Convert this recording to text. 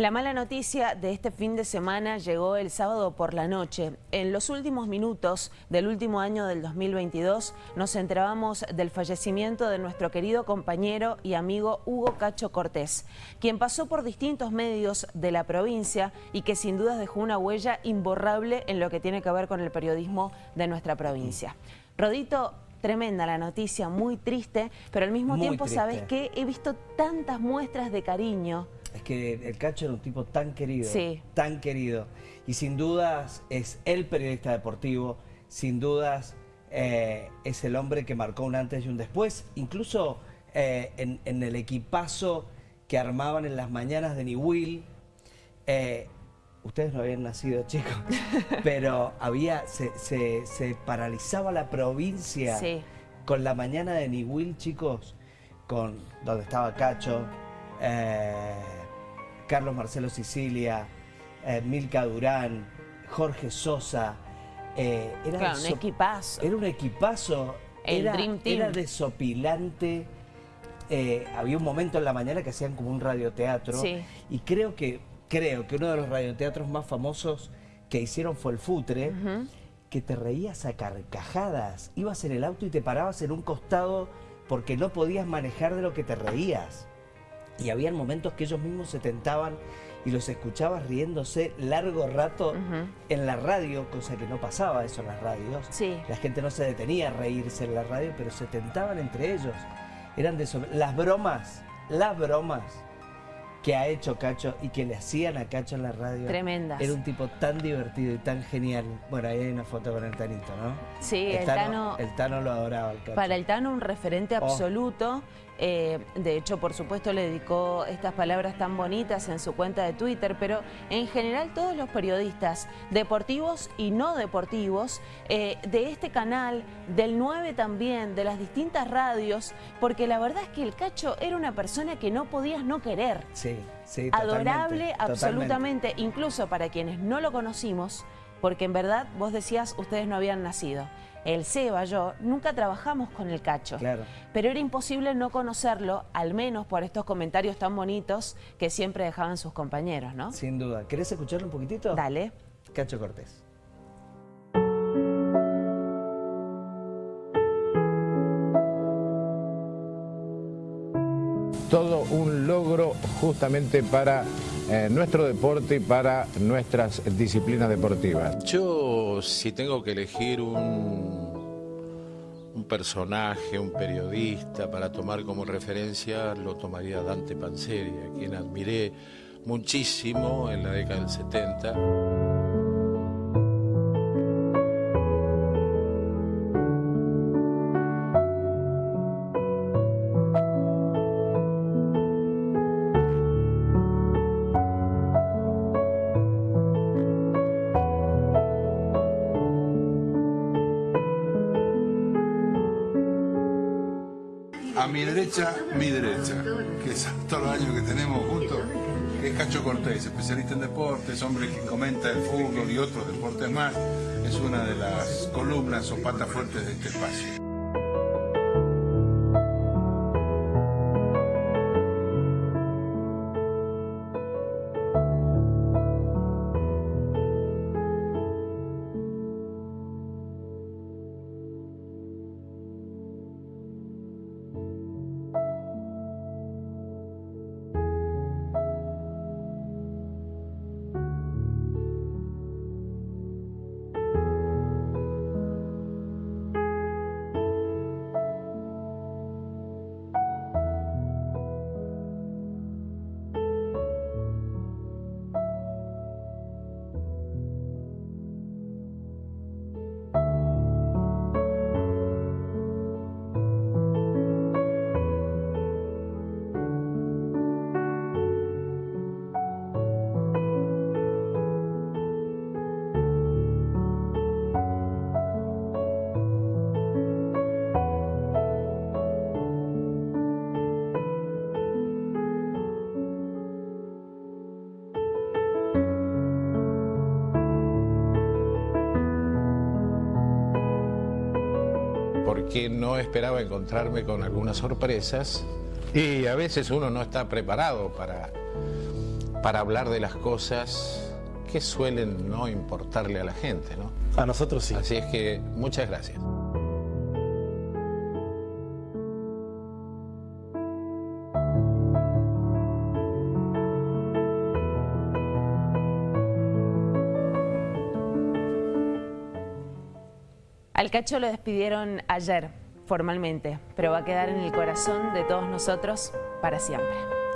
La mala noticia de este fin de semana llegó el sábado por la noche. En los últimos minutos del último año del 2022 nos enterábamos del fallecimiento de nuestro querido compañero y amigo Hugo Cacho Cortés, quien pasó por distintos medios de la provincia y que sin dudas dejó una huella imborrable en lo que tiene que ver con el periodismo de nuestra provincia. Rodito, tremenda la noticia, muy triste, pero al mismo tiempo sabes que he visto tantas muestras de cariño es que el Cacho era un tipo tan querido, tan querido. Y sin dudas es el periodista deportivo, sin dudas eh, es el hombre que marcó un antes y un después. Incluso eh, en, el equipazo que armaban en las mañanas de Niwil, eh, ustedes no habían nacido chicos, pero había se, se, paralizaba la provincia con la mañana de Niwil, chicos, con donde estaba Cacho, Carlos Marcelo Sicilia, eh, Milka Durán, Jorge Sosa. Eh, era un equipazo. Era un equipazo. El era, Dream Team. Era desopilante. Eh, había un momento en la mañana que hacían como un radioteatro. Y creo que, creo que uno de los radioteatros más famosos que hicieron fue el Futre. Que te reías a carcajadas. Ibas en el auto y te parabas en un costado porque no podías manejar de lo que te reías y había momentos que ellos mismos se tentaban y los escuchabas riéndose largo rato en la radio, cosa que no pasaba eso en las radios. La gente no se detenía a reírse en la radio, pero se tentaban entre ellos. Eran de las bromas, las bromas que ha hecho Cacho y que le hacían a Cacho en la radio. Tremendas. Era un tipo tan divertido y tan genial. Bueno, ahí hay una foto con el Tanito, ¿no? Sí, el, Tano, El Tano lo adoraba, el Cacho. Para el Tano un referente oh. Eh, de hecho, por supuesto, le dedicó estas palabras tan bonitas en su cuenta de Twitter, pero en general todos los periodistas, deportivos y no deportivos, eh, de este canal, del 9 también, de las distintas radios, porque la verdad es que el Cacho era una persona que no podías no querer. Sí, sí, Adorable, absolutamente, incluso para quienes no lo conocimos, porque en verdad vos decías, ustedes no habían nacido el Seba, yo, nunca trabajamos con el Cacho. Claro. Pero era imposible no conocerlo, al menos por estos comentarios tan bonitos que siempre dejaban sus compañeros, ¿no? Sin duda. ¿Querés escucharlo un poquitito? Dale. Cacho Cortés. Todo un logro justamente para eh, nuestro deporte y para nuestras disciplinas deportivas. Yo, si tengo que elegir un, personaje, un periodista para tomar como referencia, lo tomaría Dante Panzeri, a quien admiré muchísimo en la década del 70. A mi derecha, mi derecha, que es todos los años que tenemos juntos, es Cacho Cortés, especialista en deportes, hombre que comenta el fútbol y otros deportes más, es una de las columnas o patas fuertes de este espacio. Que no esperaba encontrarme con algunas sorpresas y a veces uno no está preparado para, para hablar de las cosas que suelen no importarle a la gente, ¿no? A nosotros sí. Así es que muchas gracias. Al Cacho lo despidieron ayer, formalmente, pero va a quedar en el corazón de todos nosotros para siempre.